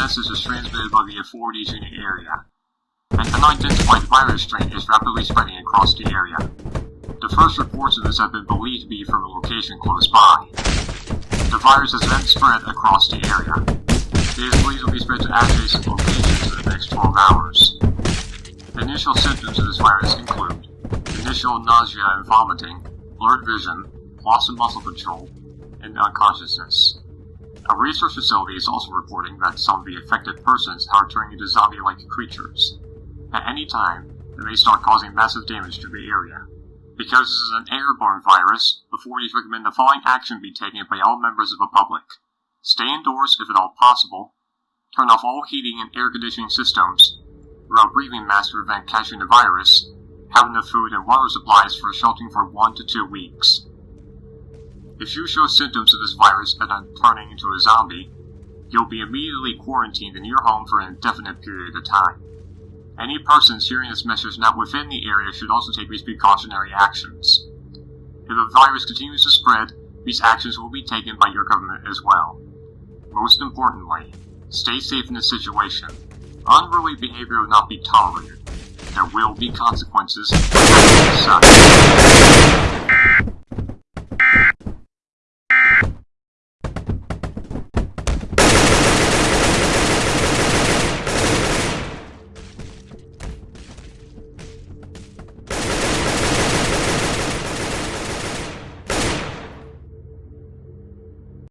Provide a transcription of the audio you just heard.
message is transmitted by the authorities in the area. An unidentified virus strain is rapidly spreading across the area. The first reports of this have been believed to be from a location close by. The virus has then spread across the area. It is believed to be spread to adjacent locations in the next 12 hours. The initial symptoms of this virus include initial nausea and vomiting, blurred vision, loss of muscle control, and unconsciousness. A research facility is also reporting that some of the affected persons are turning into zombie-like creatures. At any time, they may start causing massive damage to the area. Because this is an airborne virus, the authorities recommend the following action be taken by all members of the public. Stay indoors if at all possible. Turn off all heating and air conditioning systems. Wear a breathing mask to prevent catching the virus. Have enough food and water supplies for sheltering for one to two weeks. If you show symptoms of this virus and are turning into a zombie, you'll be immediately quarantined in your home for an indefinite period of time. Any persons hearing this message not within the area should also take these precautionary actions. If the virus continues to spread, these actions will be taken by your government as well. Most importantly, stay safe in this situation. Unruly behavior will not be tolerated. There will be consequences.